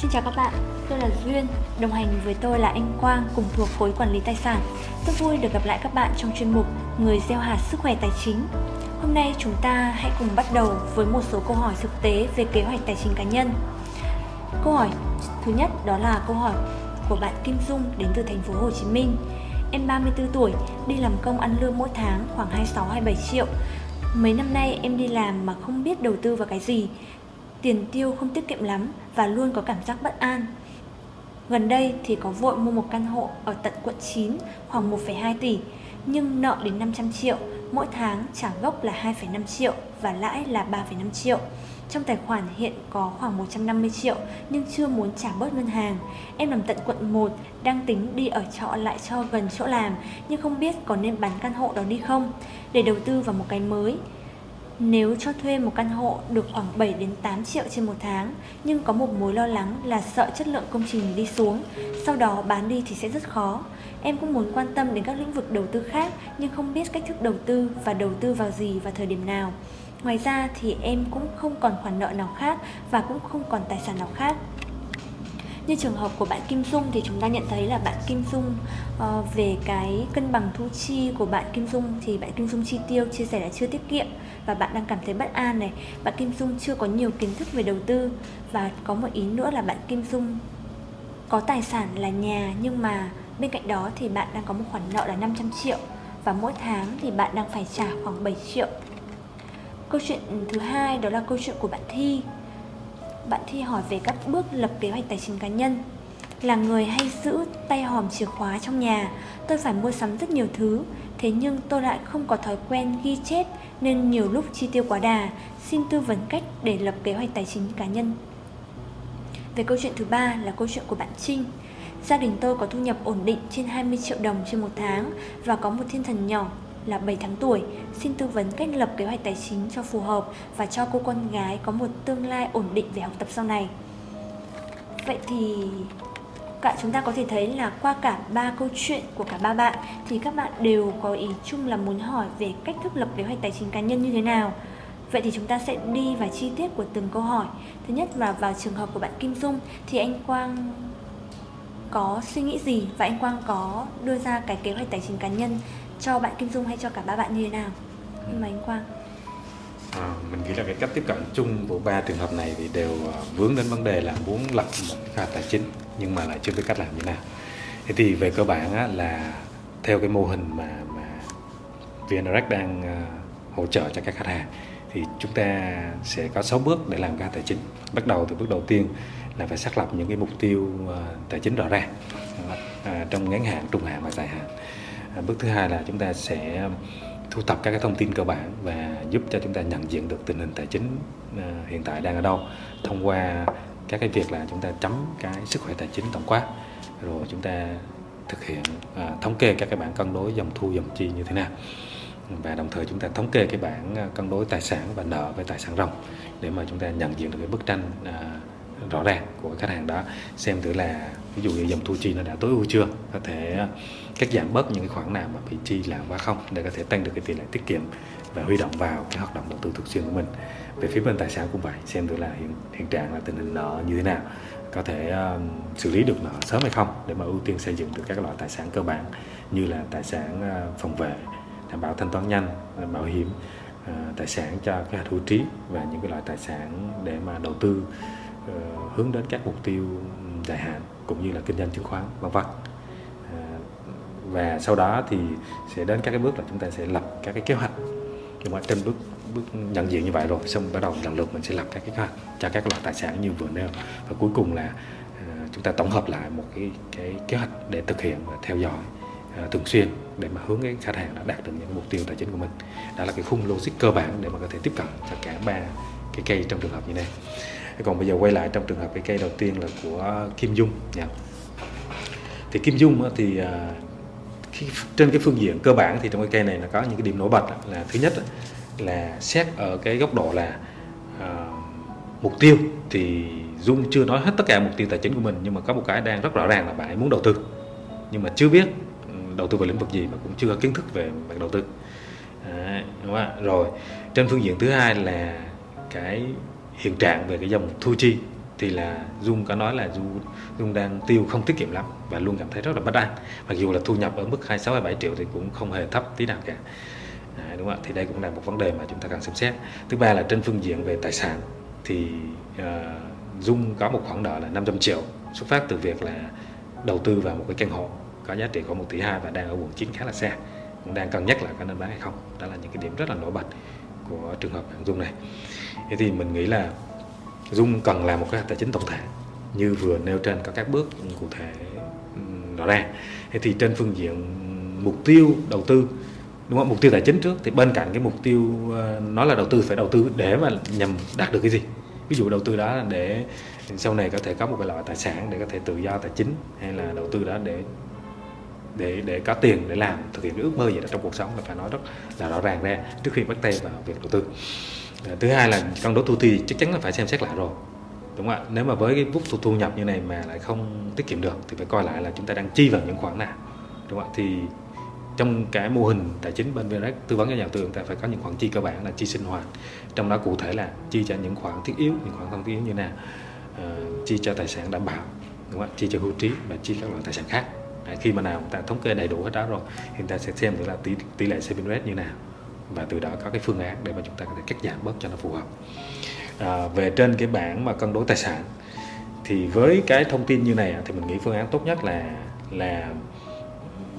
Xin chào các bạn, tôi là Duyên, đồng hành với tôi là anh Quang cùng thuộc khối quản lý tài sản. Rất vui được gặp lại các bạn trong chuyên mục Người gieo hạt sức khỏe tài chính. Hôm nay chúng ta hãy cùng bắt đầu với một số câu hỏi thực tế về kế hoạch tài chính cá nhân. Câu hỏi thứ nhất đó là câu hỏi của bạn Kim Dung đến từ thành phố Hồ Chí Minh. Em 34 tuổi, đi làm công ăn lương mỗi tháng khoảng 26-27 triệu. Mấy năm nay em đi làm mà không biết đầu tư vào cái gì tiền tiêu không tiết kiệm lắm và luôn có cảm giác bất an. Gần đây thì có vội mua một căn hộ ở tận quận 9 khoảng 1,2 tỷ nhưng nợ đến 500 triệu, mỗi tháng trả gốc là 2,5 triệu và lãi là 3,5 triệu. Trong tài khoản hiện có khoảng 150 triệu nhưng chưa muốn trả bớt ngân hàng. Em nằm tận quận 1, đang tính đi ở trọ lại cho gần chỗ làm nhưng không biết có nên bán căn hộ đó đi không để đầu tư vào một cái mới. Nếu cho thuê một căn hộ được khoảng 7 đến 8 triệu trên một tháng, nhưng có một mối lo lắng là sợ chất lượng công trình đi xuống, sau đó bán đi thì sẽ rất khó. Em cũng muốn quan tâm đến các lĩnh vực đầu tư khác nhưng không biết cách thức đầu tư và đầu tư vào gì và thời điểm nào. Ngoài ra thì em cũng không còn khoản nợ nào khác và cũng không còn tài sản nào khác. Như trường hợp của bạn Kim Dung thì chúng ta nhận thấy là bạn Kim Dung uh, về cái cân bằng thu chi của bạn Kim Dung thì bạn Kim Dung chi tiêu chia sẻ là chưa tiết kiệm và bạn đang cảm thấy bất an này. Bạn Kim Dung chưa có nhiều kiến thức về đầu tư và có một ý nữa là bạn Kim Dung có tài sản là nhà nhưng mà bên cạnh đó thì bạn đang có một khoản nợ là 500 triệu và mỗi tháng thì bạn đang phải trả khoảng 7 triệu. Câu chuyện thứ hai đó là câu chuyện của bạn Thi bạn Thi hỏi về các bước lập kế hoạch tài chính cá nhân. Là người hay giữ tay hòm chìa khóa trong nhà, tôi phải mua sắm rất nhiều thứ, thế nhưng tôi lại không có thói quen ghi chép nên nhiều lúc chi tiêu quá đà. Xin tư vấn cách để lập kế hoạch tài chính cá nhân. Về câu chuyện thứ ba là câu chuyện của bạn Trinh. Gia đình tôi có thu nhập ổn định trên 20 triệu đồng trên một tháng và có một thiên thần nhỏ là 7 tháng tuổi, xin tư vấn cách lập kế hoạch tài chính cho phù hợp và cho cô con gái có một tương lai ổn định về học tập sau này. Vậy thì cả chúng ta có thể thấy là qua cả ba câu chuyện của cả ba bạn thì các bạn đều có ý chung là muốn hỏi về cách thức lập kế hoạch tài chính cá nhân như thế nào. Vậy thì chúng ta sẽ đi vào chi tiết của từng câu hỏi. Thứ nhất là vào trường hợp của bạn Kim Dung thì anh Quang có suy nghĩ gì và anh Quang có đưa ra cái kế hoạch tài chính cá nhân cho bạn Kim Dung hay cho cả ba bạn như thế nào? Nhưng mà anh Quang À, mình nghĩ là cái cách tiếp cận chung của ba trường hợp này thì đều à, vướng đến vấn đề là muốn lập một hoạch tài chính nhưng mà lại chưa biết cách làm như nào. Thế thì về cơ bản á, là theo cái mô hình mà mà VNREX đang uh, hỗ trợ cho các khách hàng thì chúng ta sẽ có 6 bước để làm ra tài chính. Bắt đầu từ bước đầu tiên là phải xác lập những cái mục tiêu uh, tài chính rõ ràng uh, trong ngắn hạn, trung hạn và dài hạn uh, bước thứ hai là chúng ta sẽ thu thập các cái thông tin cơ bản và giúp cho chúng ta nhận diện được tình hình tài chính uh, hiện tại đang ở đâu thông qua các cái việc là chúng ta chấm cái sức khỏe tài chính tổng quát rồi chúng ta thực hiện à, thống kê các cái bảng cân đối dòng thu dòng chi như thế nào. Và đồng thời chúng ta thống kê cái bảng à, cân đối tài sản và nợ với tài sản ròng để mà chúng ta nhận diện được cái bức tranh à, rõ ràng của khách hàng đó xem thử là ví dụ như dòng thu chi nó đã tối ưu chưa có thể à, cắt giảm bớt những cái khoản nào mà bị chi là quá không để có thể tăng được cái tỷ lệ tiết kiệm và huy động vào cái hoạt động đầu tư thường xuyên của mình. Về phía bên tài sản cũng vậy xem thử là hiện, hiện trạng là tình hình nợ như thế nào có thể um, xử lý được nợ sớm hay không để mà ưu tiên xây dựng được các loại tài sản cơ bản như là tài sản uh, phòng vệ đảm bảo thanh toán nhanh bảo hiểm uh, tài sản cho cái hạt hữu trí và những cái loại tài sản để mà đầu tư uh, Ờ, hướng đến các mục tiêu dài hạn cũng như là kinh doanh chứng khoán vân vân. Ờ, và sau đó thì sẽ đến các cái bước là chúng ta sẽ lập các cái kế hoạch. Nhưng mà trên bước bước nhận diện như vậy rồi xong bắt đầu lần lượt mình sẽ lập các cái kế hoạch cho các loại tài sản như vừa nêu. Và cuối cùng là ờ, chúng ta tổng hợp lại một cái cái kế hoạch để thực hiện và theo dõi uh, thường xuyên để mà hướng cái khách hàng đã đạt được những mục tiêu tài chính của mình. Đó là cái khung logic cơ bản để mà có thể tiếp cận cho cả ba cái cây trong trường hợp như này. Còn bây giờ quay lại trong trường hợp cái cây đầu tiên là của Kim Dung nha. Thì Kim Dung thì à, khi, trên cái phương diện cơ bản thì trong cái cây này nó có những cái điểm nổi bật là thứ nhất là xét ở cái góc độ là uh, mục tiêu thì Dung chưa nói hết tất cả mục tiêu tài chính của mình nhưng mà có một cái đang rất rõ ràng là bạn ấy muốn đầu tư. Nhưng mà chưa biết ừ, đầu tư về lĩnh vực gì mà cũng chưa có kiến thức về mặt đầu tư. À, đúng không? rồi trên phương diện thứ hai là cái hiện trạng về cái dòng thu chi thì là Dung có nói là Dung, Dung đang tiêu không tiết kiệm lắm và luôn cảm thấy rất là bất an. Mặc dù là thu nhập ở mức 26 27 triệu thì cũng không hề thấp tí nào cả. À, đúng không ạ? Thì đây cũng là một vấn đề mà chúng ta cần xem xét. Thứ ba là trên phương diện về tài sản thì uh, Dung có một khoản nợ là 500 triệu xuất phát từ việc là đầu tư vào một cái căn hộ có giá trị khoảng 1 tỷ 2 và đang ở quận 9 khá là xa. Cũng đang cân nhắc là có nên bán hay không. Đó là những cái điểm rất là nổi bật của trường hợp Dung này thế thì mình nghĩ là Dung cần làm một cái tài chính tổng thể, như vừa nêu trên có các bước cụ thể rõ ràng. Thế thì trên phương diện mục tiêu đầu tư, đúng không? Mục tiêu tài chính trước, thì bên cạnh cái mục tiêu ờ, nó là đầu tư phải đầu tư để mà nhằm đạt được cái gì? Ví dụ đầu tư đó là để sau này có thể có một cái loại tài sản để có thể tự do tài chính, hay là đầu tư đó để để để có tiền để làm, thực hiện cái ước mơ gì đó trong cuộc sống là phải nói rất là rõ ràng ra trước khi bắt tay vào việc đầu tư. Dạ, thứ hai là cân đối thu chi chắc chắn là phải xem xét lại rồi. Đúng không ạ? Nếu mà với cái mức thu, thu nhập như này mà lại không tiết kiệm được thì phải coi lại là chúng ta đang chi vào những khoản nào. Đúng không ạ? Thì trong cái mô hình tài chính bên VNREX tư vấn cho nhà đầu tư chúng ta phải có những khoản chi cơ bản là chi sinh hoạt. Trong đó cụ thể là chi cho những khoản thiết yếu những khoản không thiết yếu như nào. Uh, chi cho tài sản đảm bảo đúng không? chi cho hưu trí và chi các loại tài sản khác. À, khi mà nào chúng ta thống kê đầy đủ hết đó rồi thì chúng ta sẽ xem thử là tỷ, tỷ lệ saving rate như nào và từ đó có cái phương án để mà chúng ta có thể cắt giảm bớt cho nó phù hợp. À, về trên cái bảng mà cân đối tài sản thì với cái thông tin như này thì mình nghĩ phương án tốt nhất là là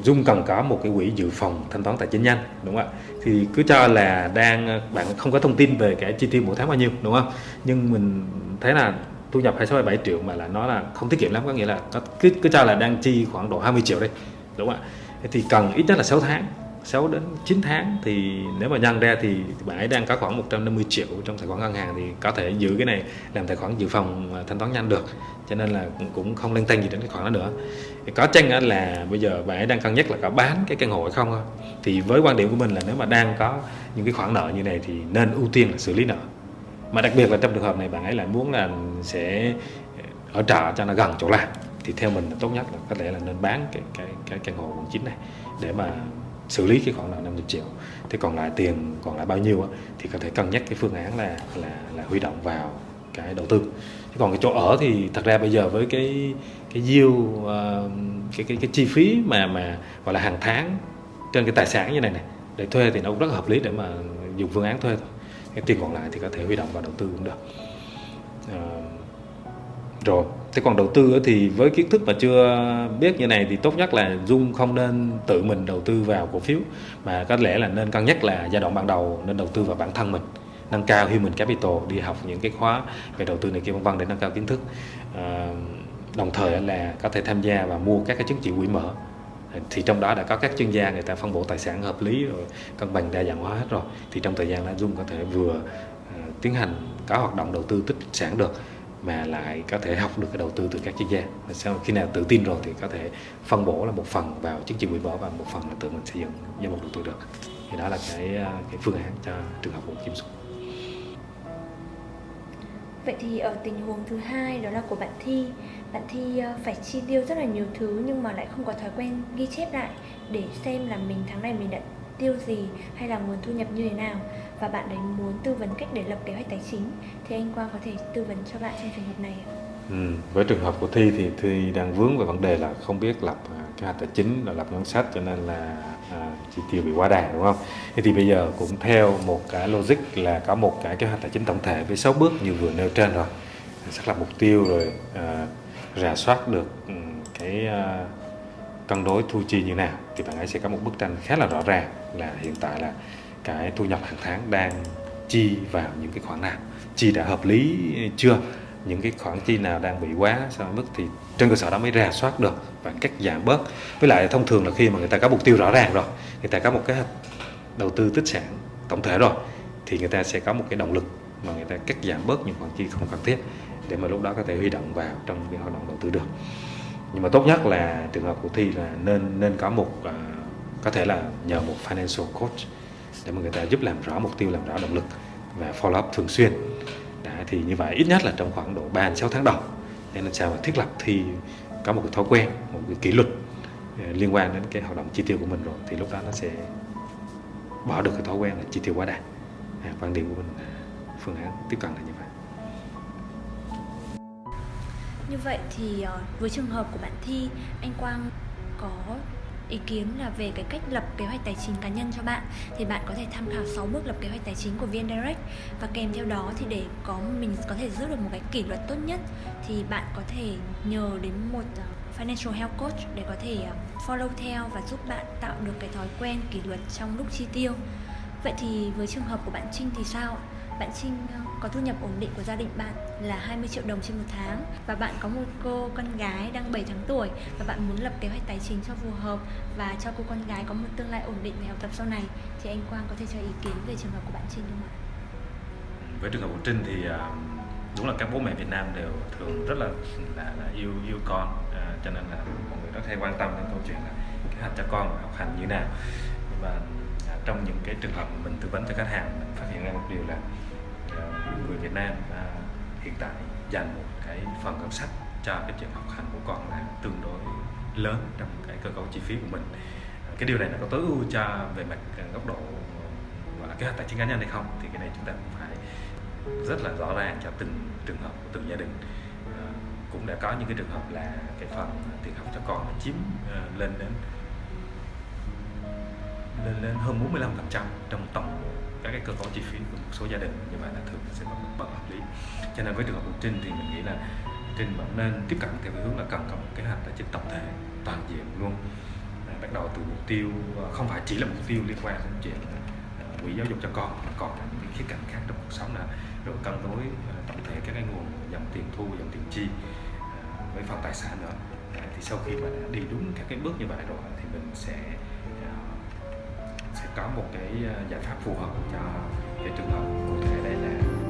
Dung cần có một cái quỹ dự phòng thanh toán tài chính nhanh đúng không ạ? Thì cứ cho là đang bạn không có thông tin về cái chi tiêu mỗi tháng bao nhiêu đúng không? Nhưng mình thấy là thu nhập 26 7 triệu mà là nó là không tiết kiệm lắm có nghĩa là cứ cứ cho là đang chi khoảng độ 20 triệu đây đúng không ạ? Thì cần ít nhất là 6 tháng 6 đến 9 tháng thì nếu mà nhân ra thì bạn ấy đang có khoảng 150 triệu trong tài khoản ngân hàng thì có thể giữ cái này làm tài khoản dự phòng thanh toán nhanh được. Cho nên là cũng không lên quan gì đến cái khoản đó nữa. Có chăng là bây giờ bạn ấy đang cân nhắc là có bán cái căn hộ hay không thì với quan điểm của mình là nếu mà đang có những cái khoản nợ như này thì nên ưu tiên là xử lý nợ. Mà đặc biệt là trong trường hợp này bạn ấy lại muốn là sẽ ở trọ cho nó gần chỗ làm, thì theo mình là tốt nhất là có thể là nên bán cái cái cái căn hộ quận 9 này để mà xử lý cái khoản nợ 50 triệu. Thế còn lại tiền còn lại bao nhiêu á, thì có thể cân nhắc cái phương án là là là huy động vào cái đầu tư. Thế còn cái chỗ ở thì thật ra bây giờ với cái cái yield uh, cái cái cái chi phí mà mà gọi là hàng tháng trên cái tài sản như này này để thuê thì nó cũng rất hợp lý để mà dùng phương án thuê thôi. Cái tiền còn lại thì có thể huy động vào đầu tư cũng được. Uh, rồi. Thế còn đầu tư thì với kiến thức mà chưa biết như này thì tốt nhất là dung không nên tự mình đầu tư vào cổ phiếu mà có lẽ là nên cân nhắc là giai đoạn ban đầu nên đầu tư vào bản thân mình nâng cao human capital đi học những cái khóa về đầu tư này kia vân vân để nâng cao kiến thức. À, đồng thời là có thể tham gia và mua các cái chứng chỉ quỹ mở. Thì trong đó đã có các chuyên gia người ta phân bổ tài sản hợp lý rồi cân bằng đa dạng hóa hết rồi. Thì trong thời gian đó Dung có thể vừa uh, tiến hành có hoạt động đầu tư tích sản được mà lại có thể học được cái đầu tư từ các chuyên gia. Sau khi nào tự tin rồi thì có thể phân bổ là một phần vào chứng chỉ quỹ bỏ và một phần là tự mình xây dựng danh mục đầu tư được. Thì đó là cái ờ, cái phương án cho trường hợp của Kim Xuân. Vậy thì ở tình huống thứ hai đó là của bạn Thi. Bạn Thi ờ, phải chi tiêu rất là nhiều thứ nhưng mà lại không có thói quen ghi chép lại Để xem là mình tháng này mình đã tiêu gì hay là nguồn thu nhập như thế nào. Và bạn ấy muốn tư vấn cách để lập kế hoạch tài chính Thì anh Quang có thể tư vấn cho bạn trong trường hợp này ạ Ừ, với trường hợp của Thi thì Thi đang vướng về vấn đề là không biết lập à, kế hoạch tài chính là lập ngân sách cho nên là à, chi tiêu bị quá đà đúng không? Thế thì bây giờ cũng theo một cái logic là có một cái kế hoạch tài chính tổng thể với 6 bước như vừa nêu trên rồi xác lập mục tiêu rồi à, rà soát được ừ, cái à, cân đối thu chi như nào thì bạn ấy sẽ có một bức tranh khá là rõ ràng là hiện tại là cái thu nhập hàng tháng đang chi vào những cái khoản nào? Chi đã hợp lý chưa? Những cái khoản chi nào đang bị quá so với mức thì trên cơ sở đó mới rà soát được và cắt giảm bớt. Với lại thông thường là khi mà người ta có mục tiêu rõ ràng rồi người ta có một cái đầu tư tích sản tổng thể rồi thì người ta sẽ có một cái động lực mà người ta cắt giảm bớt những khoản chi không cần thiết để mà lúc đó có thể huy động vào trong cái hoạt động đầu tư được. Nhưng mà tốt nhất là trường hợp của thi là nên nên có một uh, có thể là nhờ một financial coach để mà người ta giúp làm rõ mục tiêu làm rõ động lực và follow up thường xuyên. Đã thì như vậy ít nhất là trong khoảng độ 3 6 tháng đầu để làm sao mà thiết lập thì có một cái thói quen một cái kỷ luật à, liên quan đến cái hoạt động chi tiêu của mình rồi thì lúc đó nó sẽ bỏ được cái thói quen là chi tiêu quá đà. À, quan điểm của mình phương án tiếp cận là như vậy. Như vậy thì ờ, với trường hợp của bạn Thi, anh Quang có ý kiến là về cái cách lập kế hoạch tài chính cá nhân cho bạn, thì bạn có thể tham khảo 6 bước lập kế hoạch tài chính của VN Direct và kèm theo đó thì để có, mình có thể giữ được một cái kỷ luật tốt nhất, thì bạn có thể nhờ đến một ờ, financial health coach để có thể ờ, follow theo và giúp bạn tạo được cái thói quen kỷ luật trong lúc chi tiêu. Vậy thì với trường hợp của bạn Trinh thì sao? Bạn Trinh ờ, có thu nhập ổn định của gia đình bạn là 20 triệu đồng trên một tháng và bạn có một cô con gái đang 7 tháng tuổi và bạn muốn lập kế hoạch tài chính cho phù hợp và cho cô con gái có một tương lai ổn định về học tập sau này thì anh Quang có thể cho ý kiến về trường hợp của bạn Trinh không ạ? Với trường hợp của Trinh thì ờ, đúng là các bố mẹ Việt Nam đều thường rất là là, là yêu yêu con à, cho nên là mọi người rất hay quan tâm đến câu chuyện là kế hoạch cho con học hành như nào và trong những cái trường hợp mình tư vấn cho khách hàng mình ra một điều là ờ, người Việt Nam ờ, hiện tại dành một cái phần ngân sách cho cái chuyện học hành của con là tương đối lớn trong cái cơ cấu chi phí của mình. Cái điều này nó có tối ưu cho về mặt ờ, góc độ gọi là kế hoạch tài chính cá nhân hay không thì cái này chúng ta cũng phải rất là rõ ràng cho từng trường hợp của từng gia đình. À, cũng đã có những cái trường hợp là cái phần tiền học cho con nó chiếm uh, lên đến lên lên hơn 45 phần trăm trong tổng các cái cơ cấu chi phí của một số gia đình như vậy là thường sẽ bất, bất hợp lý. Cho nên với trường hợp của Trinh thì mình nghĩ là Trinh vẫn nên tiếp cận theo cái hướng là cần có một kế hoạch tài chính tổng thể toàn diện luôn. À, bắt đầu từ mục tiêu à, không phải chỉ là mục tiêu liên quan đến chuyện à, quỹ giáo dục cho con mà còn là những cái khía cạnh khác trong cuộc sống là rồi cân đối tổng thể các cái nguồn dòng tiền thu dòng tiền chi với phần tài sản nữa. Thì sau khi mà đã đi đúng các cái bước như vậy rồi thì mình sẽ có một cái ờ, giải pháp phù hợp cho cái trường hợp cụ thể đây là